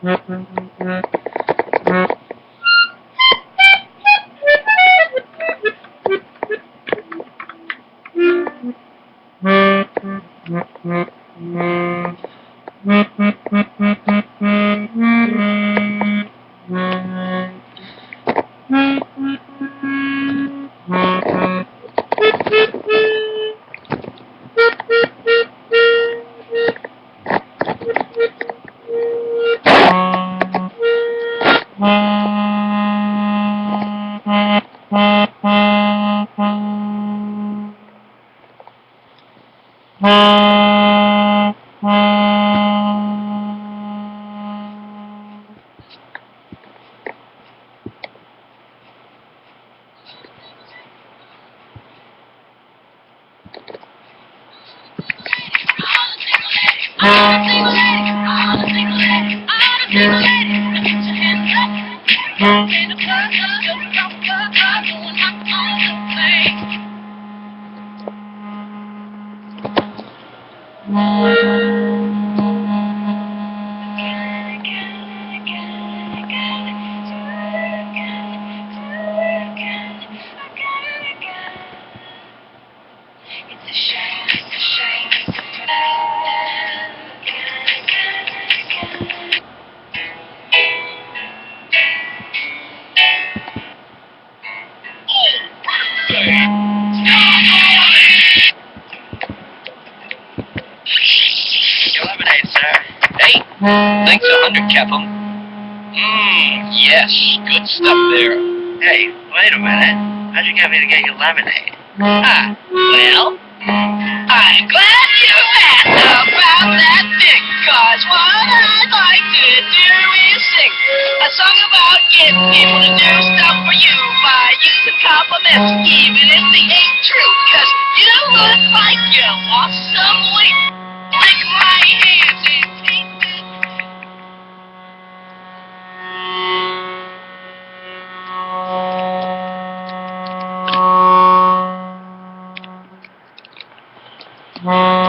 Mm-hmm. It's Mm-hmm. Hey, thanks a hundred, Captain. Mmm, yes, good stuff there. Hey, wait a minute. How'd you get me to get you lemonade? Ah, well, I'm glad you asked about that thing, cause what I'd like to do is sing a song about getting people to do stuff for you by using compliments, even if they ain't true, cause you look like you lost some weight. Thank